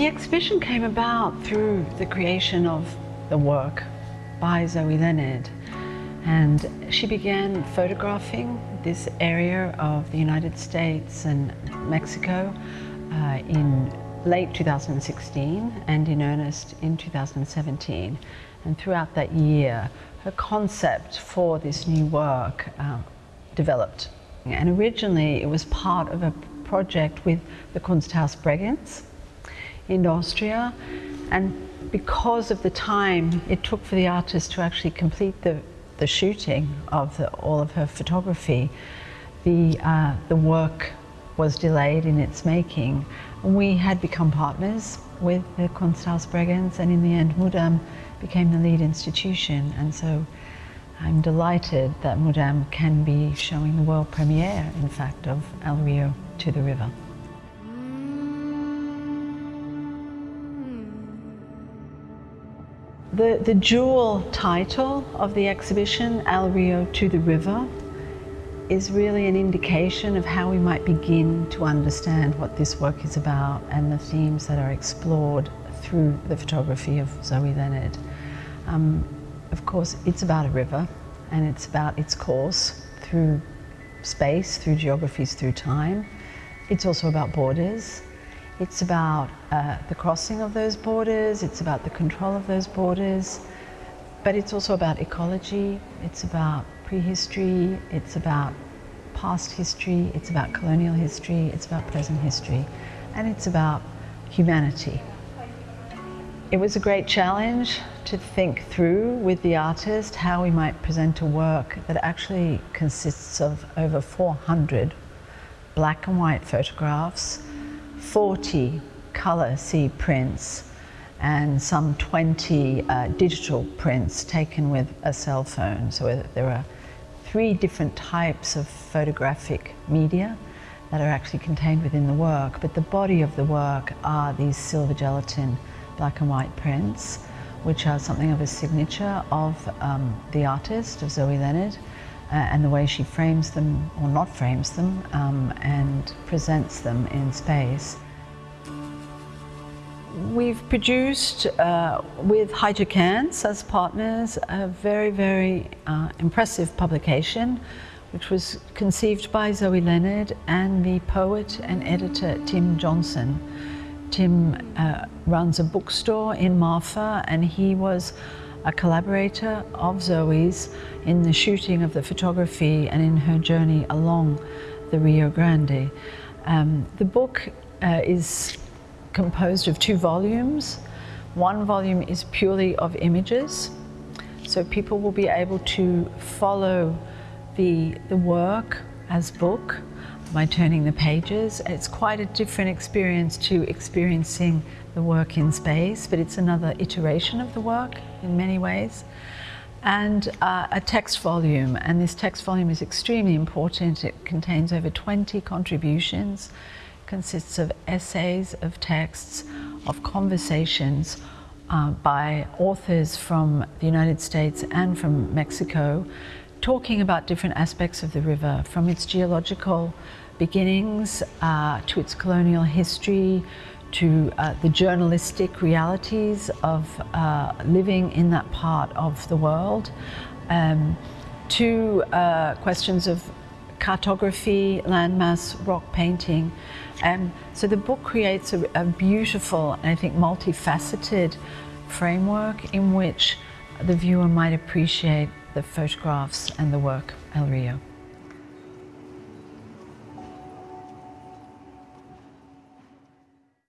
the exhibition came about through the creation of the work by Zoe Leonard. And she began photographing this area of the United States and Mexico uh, in late 2016 and in earnest in 2017. And throughout that year, her concept for this new work uh, developed. And originally it was part of a project with the Kunsthaus Bregenz in Austria. And because of the time it took for the artist to actually complete the, the shooting of the, all of her photography, the, uh, the work was delayed in its making. We had become partners with the Kunsthaus Bregenz and in the end Mudam became the lead institution and so I'm delighted that Mudam can be showing the world premiere in fact of El Rio to the river. The, the dual title of the exhibition, El Rio to the River, is really an indication of how we might begin to understand what this work is about and the themes that are explored through the photography of Zoe Leonard. Um, of course, it's about a river and it's about its course through space, through geographies, through time. It's also about borders it's about uh, the crossing of those borders, it's about the control of those borders, but it's also about ecology, it's about prehistory, it's about past history, it's about colonial history, it's about present history, and it's about humanity. It was a great challenge to think through with the artist how we might present a work that actually consists of over 400 black and white photographs 40 colour C prints and some 20 uh, digital prints taken with a cell phone. So there are three different types of photographic media that are actually contained within the work, but the body of the work are these silver gelatin black and white prints, which are something of a signature of um, the artist, of Zoe Leonard, uh, and the way she frames them or not frames them um, and presents them in space. We've produced uh, with Hatje Cantz as partners a very, very uh, impressive publication which was conceived by Zoe Leonard and the poet and editor Tim Johnson. Tim uh, runs a bookstore in Marfa and he was a collaborator of Zoe's in the shooting of the photography and in her journey along the Rio Grande. Um, the book uh, is composed of two volumes. One volume is purely of images, so people will be able to follow the, the work as book by turning the pages. It's quite a different experience to experiencing the work in space, but it's another iteration of the work in many ways. And uh, a text volume, and this text volume is extremely important. It contains over 20 contributions, consists of essays, of texts, of conversations uh, by authors from the United States and from Mexico, talking about different aspects of the river, from its geological beginnings uh, to its colonial history, to uh, the journalistic realities of uh, living in that part of the world, um, to uh, questions of cartography, landmass, rock painting. Um, so the book creates a, a beautiful I think multifaceted framework in which the viewer might appreciate the photographs and the work El Rio.